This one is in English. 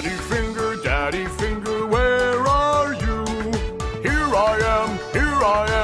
Daddy Finger, Daddy Finger, where are you? Here I am, here I am.